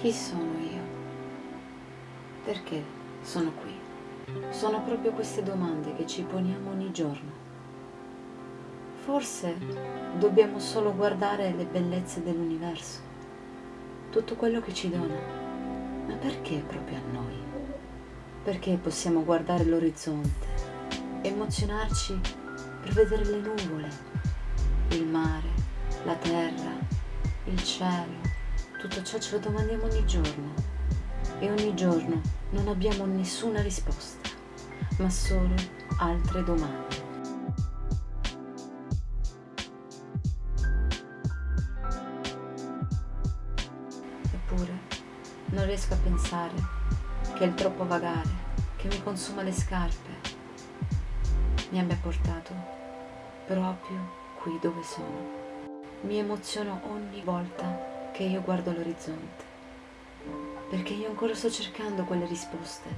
Chi sono io? Perché sono qui? Sono proprio queste domande che ci poniamo ogni giorno. Forse dobbiamo solo guardare le bellezze dell'universo, tutto quello che ci dona. Ma perché proprio a noi? Perché possiamo guardare l'orizzonte, emozionarci per vedere le nuvole, il mare, la terra, il cielo, tutto ciò ce lo domandiamo ogni giorno e ogni giorno non abbiamo nessuna risposta, ma solo altre domande. Eppure non riesco a pensare che il troppo vagare che mi consuma le scarpe mi abbia portato proprio qui dove sono. Mi emoziono ogni volta che io guardo l'orizzonte, perché io ancora sto cercando quelle risposte,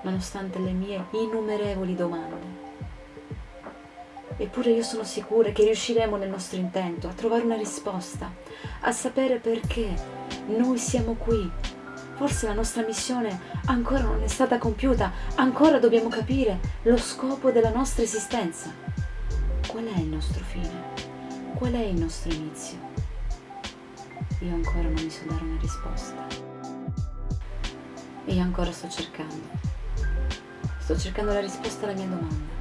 nonostante le mie innumerevoli domande. Eppure io sono sicura che riusciremo nel nostro intento a trovare una risposta, a sapere perché noi siamo qui. Forse la nostra missione ancora non è stata compiuta, ancora dobbiamo capire lo scopo della nostra esistenza. Qual è il nostro fine? Qual è il nostro inizio? Io ancora non mi so dare una risposta. Io ancora sto cercando. Sto cercando la risposta alla mia domanda.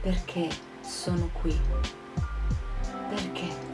Perché sono qui? Perché?